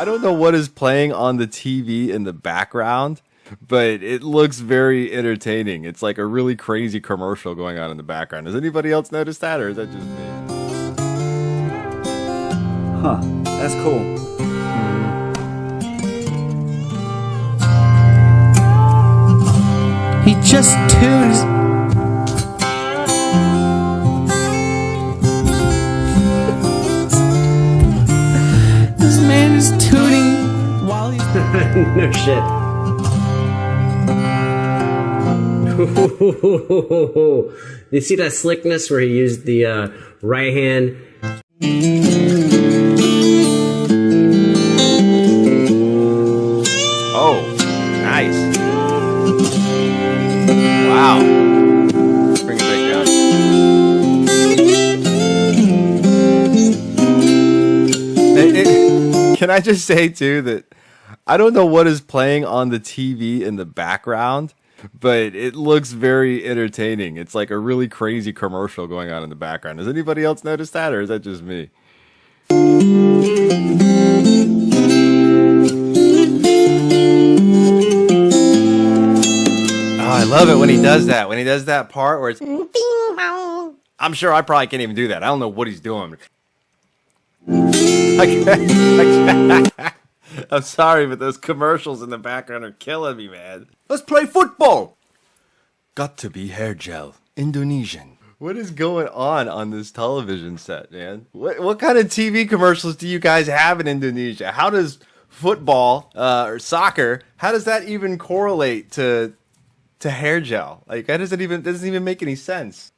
I don't know what is playing on the TV in the background, but it looks very entertaining. It's like a really crazy commercial going on in the background. Has anybody else noticed that, or is that just me? Huh. That's cool. He just tunes. no shit. you see that slickness where he used the uh, right hand? Oh, nice. Wow. Bring it back down. It- it- can I just say too that I don't know what is playing on the TV in the background, but it looks very entertaining. It's like a really crazy commercial going on in the background. Has anybody else noticed that, or is that just me? Oh, I love it when he does that. When he does that part where it's. I'm sure I probably can't even do that. I don't know what he's doing. Can't- I'm sorry, but those commercials in the background are killing me, man. Let's play football. Got to be hair gel, Indonesian. What is going on on this television set, man? What what kind of TV commercials do you guys have in Indonesia? How does football uh, or soccer? How does that even correlate to to hair gel? Like that doesn't even doesn't even make any sense.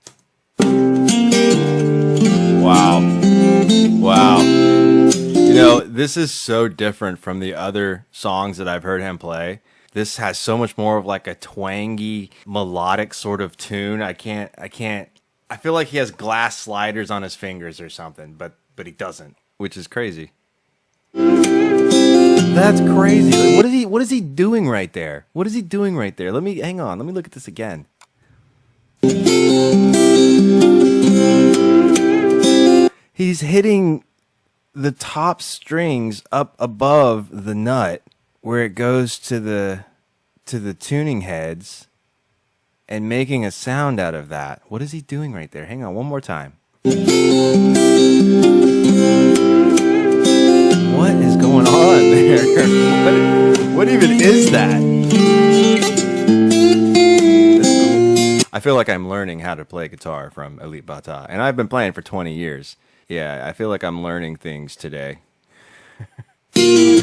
Wow. Wow. This is so different from the other songs that I've heard him play. This has so much more of like a twangy, melodic sort of tune. I can't I can't I feel like he has glass sliders on his fingers or something, but but he doesn't, which is crazy. That's crazy. What is he what is he doing right there? What is he doing right there? Let me hang on. Let me look at this again. He's hitting the top strings up above the nut where it goes to the to the tuning heads and making a sound out of that. What is he doing right there? Hang on one more time. What is going on there? What, what even is that? I feel like I'm learning how to play guitar from Alip Ba Ta, and I've been playing for 20 years. Yeah, I feel like I'm learning things today. Let's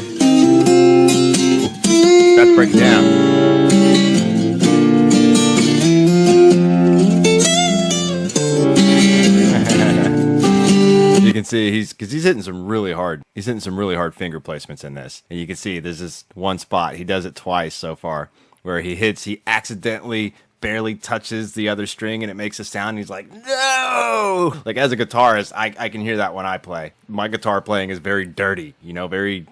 break it down. you can see he's because he's hitting some really hard. He's hitting some really hard finger placements in this, and you can see there's this one spot. He does it twice so far, where he hits. He accidentally barely touches the other string, and it makes a sound. He's like, "No!" Like as a guitarist, I I can hear that when I play. My guitar playing is very dirty, you know, very.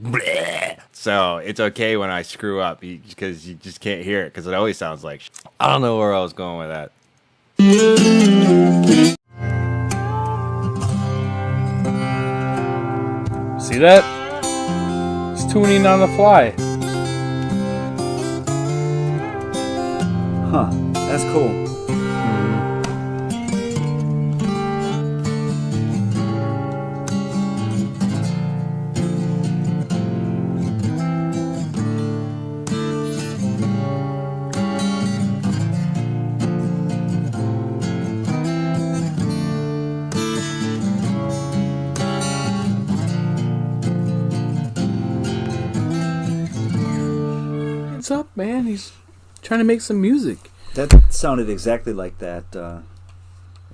bleh. So it's okay when I screw up because you just can't hear it because it always sounds like. sh- I don't know where I was going with that. See that? It's tuning on the fly. Huh. That's cool. Man? He's trying to make some music. That sounded exactly like that. Uh,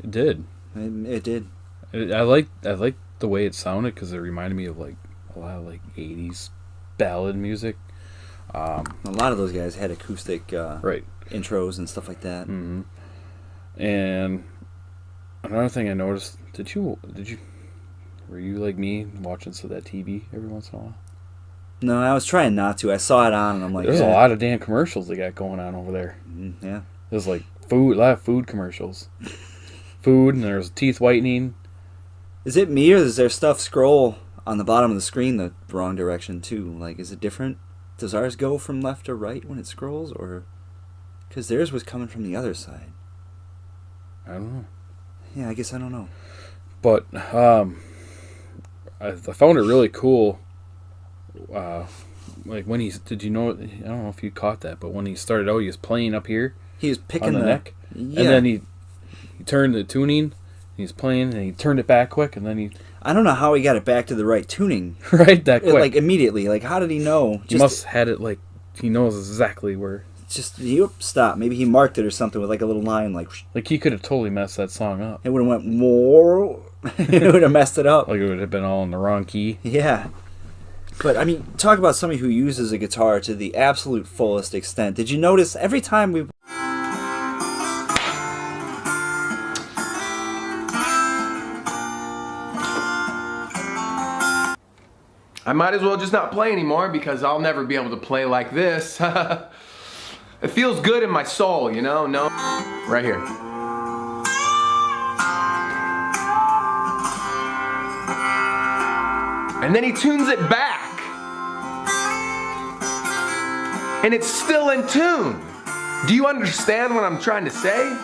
It did. it, it did. I I like I like the way it sounded because it reminded me of like a lot of like '80s ballad music. Um, A lot of those guys had acoustic uh, Right. intros and stuff like that. Mm-hmm. And another thing I noticed: did you did you were you like me watching some of that TV every once in a while? No, I was trying not to. I saw it on, and I'm like, There's a lot of damn commercials they got going on over there. mm, yeah. There's like food, a lot of food commercials. Food, and there's teeth whitening. Is it me or does their stuff scroll on the bottom of the screen the wrong direction too. Like, is it different? Does ours go from left to right when it scrolls, or because theirs was coming from the other side? I don't know. Yeah, I guess I don't know. But um, I, I found it really cool. Uh, like when he's did you know? I don't know if you caught that, but when he started out, he was playing up here He was picking the, the, neck, Yeah, and then he he turned the tuning. He's playing, and he turned it back quick, and then he I don't know how he got it back to the right tuning, right that quick. like immediately. Like, how did he know? he must had it like he knows exactly where. just he stop. Maybe he marked it or something with like a little line. Like Like he could have totally messed that song up. it would have went more. it would have messed it up. Like it would have been all in the wrong key. Yeah. But I mean, talk about somebody who uses a guitar to the absolute fullest extent. Did you notice every time we I might as well just not play anymore because I'll never be able to play like this. it feels good in my soul, you know? No, right here. And then he tunes it back. And it's still in tune. Do you understand what I'm trying to say?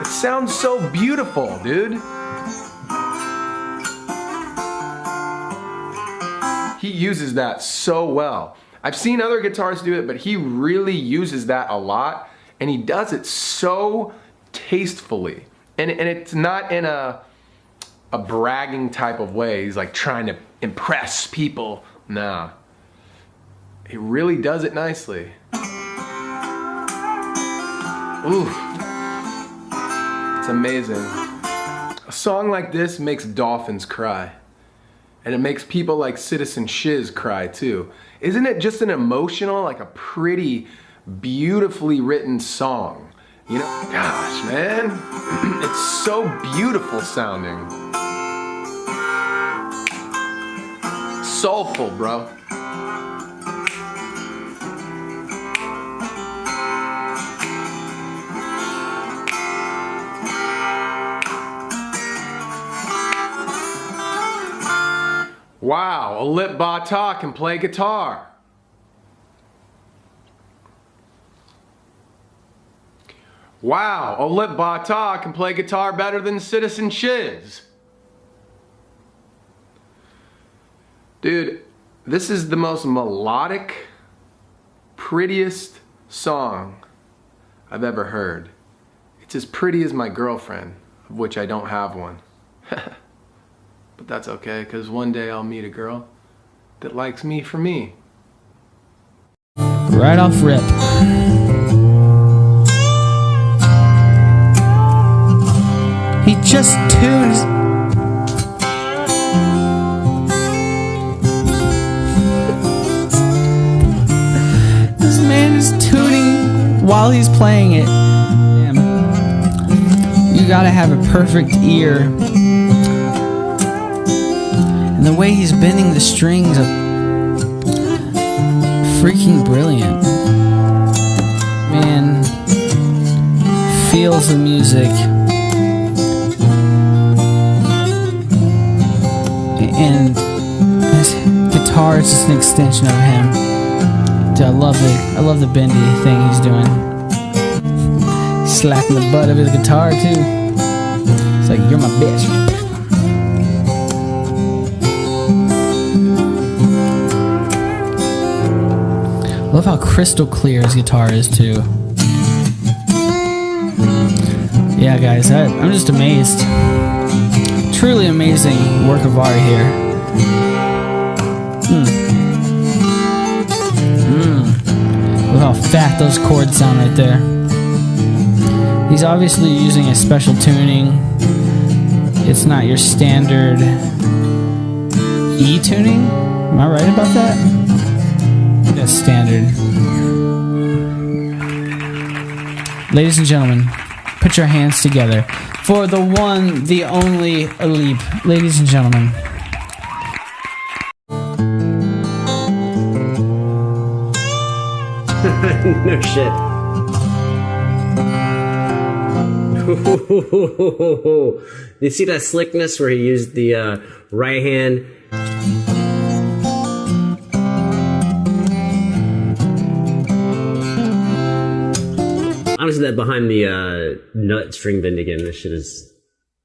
It sounds so beautiful, dude. He uses that so well. I've seen other guitarists do it, but he really uses that a lot, and he does it so tastefully. And, and it's not in a, a bragging type of way. He's like trying to impress people. Nah. He really does it nicely. Ooh. It's amazing. A song like this makes dolphins cry. And it makes people like Citizen Shiz cry too. Isn't it just an emotional, like a pretty, beautifully written song? You know, gosh, man. it's so beautiful sounding. Soulful, bro. Wow, Alip Ba Ta can play guitar. Wow, Alip Ba Ta can play guitar better than Citizen Shiz. Dude, this is the most melodic, prettiest song I've ever heard. It's as pretty as my girlfriend, of which I don't have one. But that's okay, because one day I'll meet a girl that likes me for me. Right off rip. He just tunes. This man is tuning while he's playing it. Damn. You gotta have a perfect ear. And the way he's bending the strings are freaking brilliant. Man feels the music. And his guitar is just an extension of him. I love the I love the bendy thing he's doing. Slapping the butt of his guitar too. It's like you're my bitch. Love how crystal clear his guitar is too. Yeah, guys, I, I'm just amazed. Truly amazing work of art here. Mm. Look how fat those chords sound right there. He's obviously using a special tuning. It's not your standard E tuning. Am I right about that? That's standard. Ladies and gentlemen, put your hands together for the one, the only Alip. Ladies and gentlemen. no shit. you see that slickness where he used the uh, right hand? Honestly, that behind the uh, nut string bend again, this shit is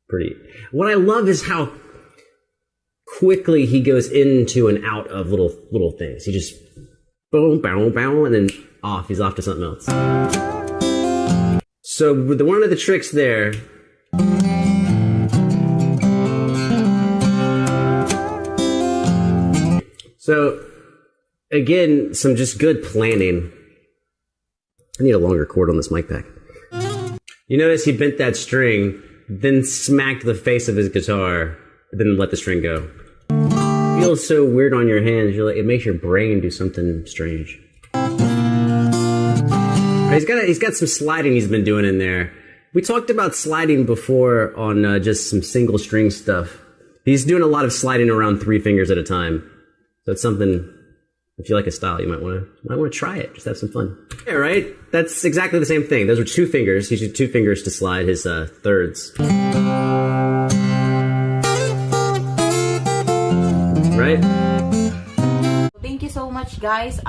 pretty. What I love is how quickly he goes into and out of little little things. He just boom, bow, bow, and then off. He's off to something else. So the one of the tricks there. So again, some just good planning. I need a longer cord on this mic pack. You notice he bent that string, then smacked the face of his guitar, then let the string go. It feels so weird on your hands. You're like, it makes your brain do something strange. He's got he's got some sliding he's been doing in there. We talked about sliding before on uh, just some single string stuff. He's doing a lot of sliding around three fingers at a time. So it's something. If you like a style, you might want to might want to try it. Just have some fun. Yeah, right. That's exactly the same thing. Those were two fingers. He used two fingers to slide his uh, thirds. Right. Thank you so much, guys.